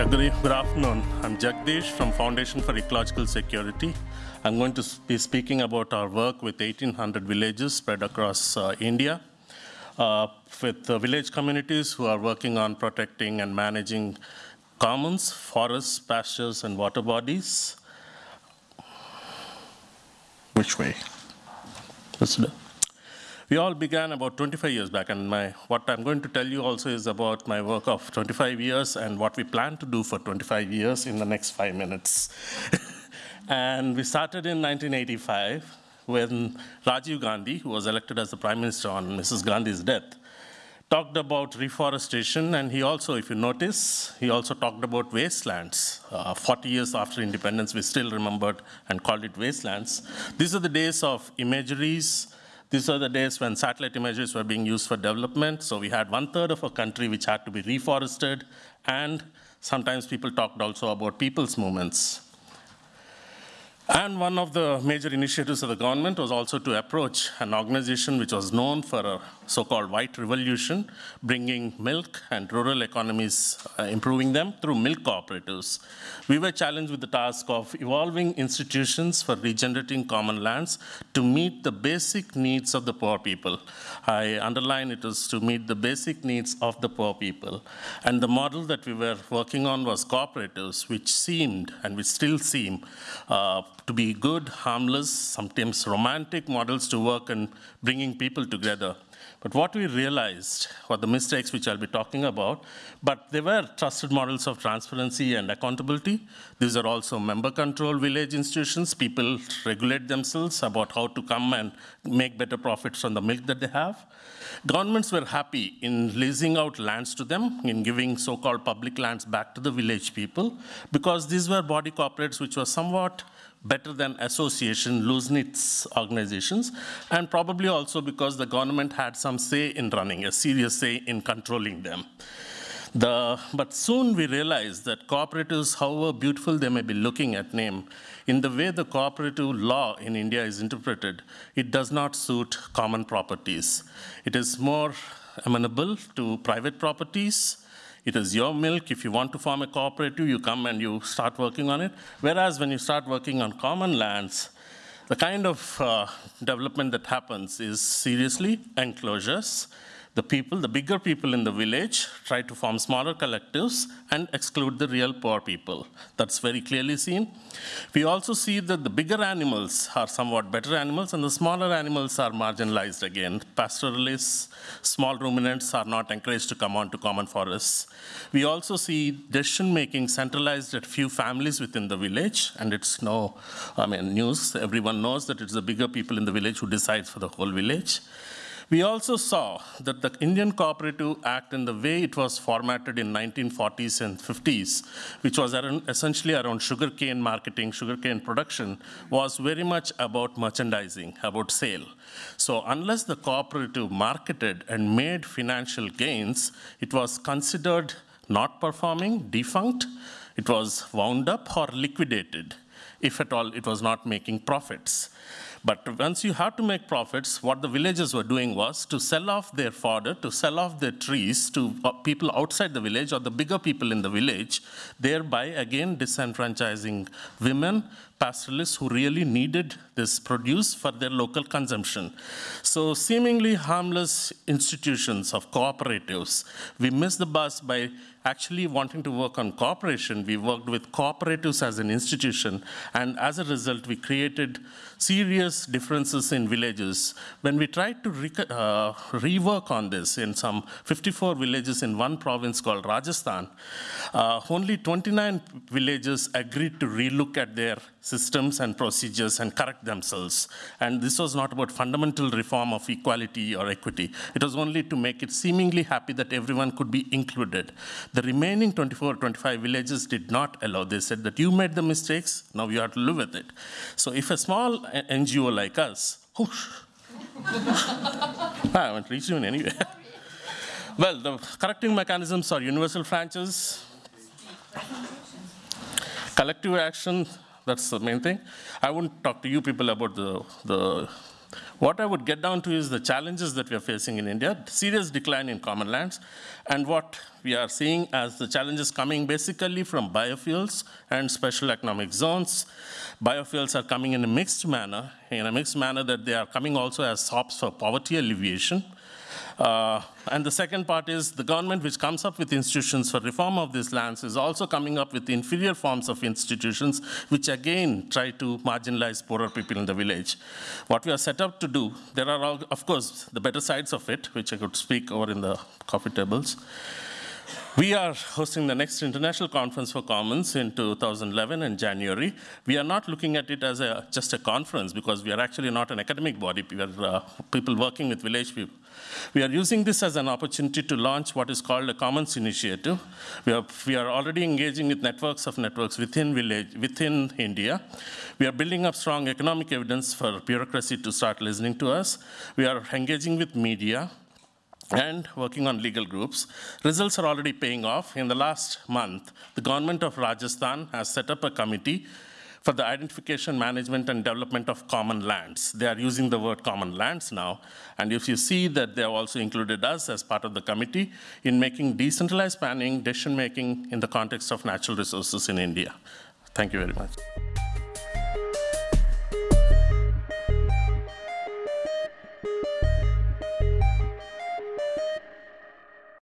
Yeah, good, afternoon. I'm Jagdish from Foundation for Ecological Security. I'm going to be speaking about our work with 1,800 villages spread across uh, India, uh, with uh, village communities who are working on protecting and managing commons, forests, pastures, and water bodies. Which way? Way. We all began about 25 years back, and my, what I'm going to tell you also is about my work of 25 years and what we plan to do for 25 years in the next five minutes. and we started in 1985 when Rajiv Gandhi, who was elected as the prime minister on Mrs. Gandhi's death, talked about reforestation, and he also, if you notice, he also talked about wastelands. Uh, 40 years after independence, we still remembered and called it wastelands. These are the days of imageries, these are the days when satellite images were being used for development. So we had one third of a country which had to be reforested, and sometimes people talked also about people's movements. And one of the major initiatives of the government was also to approach an organization which was known for a so-called white revolution, bringing milk and rural economies, uh, improving them through milk cooperatives. We were challenged with the task of evolving institutions for regenerating common lands to meet the basic needs of the poor people. I underline it is to meet the basic needs of the poor people. And the model that we were working on was cooperatives, which seemed, and which still seem, uh, to be good, harmless, sometimes romantic models to work and bringing people together. But what we realized were the mistakes which I'll be talking about, but they were trusted models of transparency and accountability. These are also member controlled village institutions. People regulate themselves about how to come and make better profits on the milk that they have. Governments were happy in leasing out lands to them, in giving so-called public lands back to the village people, because these were body corporates which were somewhat better than association, loose-knit organizations, and probably also because the government had some say in running, a serious say in controlling them. The, but soon we realized that cooperatives, however beautiful they may be looking at name, in the way the cooperative law in India is interpreted, it does not suit common properties. It is more amenable to private properties, it is your milk. If you want to form a cooperative, you come and you start working on it. Whereas when you start working on common lands, the kind of uh, development that happens is seriously enclosures. The people, the bigger people in the village, try to form smaller collectives and exclude the real poor people. That's very clearly seen. We also see that the bigger animals are somewhat better animals and the smaller animals are marginalized again. Pastoralists, small ruminants are not encouraged to come onto common forests. We also see decision making centralized at few families within the village, and it's no, I mean, news. Everyone knows that it's the bigger people in the village who decides for the whole village. We also saw that the Indian Cooperative Act in the way it was formatted in 1940s and 50s, which was around, essentially around sugarcane marketing, sugarcane production, was very much about merchandising, about sale. So unless the cooperative marketed and made financial gains, it was considered not performing, defunct, it was wound up or liquidated, if at all it was not making profits. But once you have to make profits, what the villagers were doing was to sell off their fodder, to sell off their trees to uh, people outside the village or the bigger people in the village, thereby again disenfranchising women, pastoralists who really needed this produce for their local consumption. So seemingly harmless institutions of cooperatives, we missed the bus by actually wanting to work on cooperation. We worked with cooperatives as an institution, and as a result, we created serious differences in villages. When we tried to re uh, rework on this in some 54 villages in one province called Rajasthan, uh, only 29 villages agreed to relook at their systems and procedures and correct themselves. And this was not about fundamental reform of equality or equity. It was only to make it seemingly happy that everyone could be included. The remaining 24, or 25 villages did not allow. They said that you made the mistakes, now you have to live with it. So if a small NGO like us, whoosh, I haven't reached you in any way. well, the correcting mechanisms are universal franchise, collective action, that's the main thing. I won't talk to you people about the, the What I would get down to is the challenges that we are facing in India, serious decline in common lands, and what we are seeing as the challenges coming basically from biofuels and special economic zones. Biofuels are coming in a mixed manner, in a mixed manner that they are coming also as sops for poverty alleviation. Uh, and the second part is the government which comes up with institutions for reform of these lands is also coming up with inferior forms of institutions which again try to marginalize poorer people in the village. What we are set up to do, there are all, of course the better sides of it, which I could speak over in the coffee tables. We are hosting the next International Conference for Commons in 2011 in January. We are not looking at it as a, just a conference because we are actually not an academic body. We are uh, people working with village people. We are using this as an opportunity to launch what is called a Commons Initiative. We are, we are already engaging with networks of networks within village, within India. We are building up strong economic evidence for bureaucracy to start listening to us. We are engaging with media and working on legal groups. Results are already paying off. In the last month, the government of Rajasthan has set up a committee for the identification, management, and development of common lands. They are using the word common lands now. And if you see that they have also included us as part of the committee in making decentralized planning, decision making in the context of natural resources in India. Thank you very much.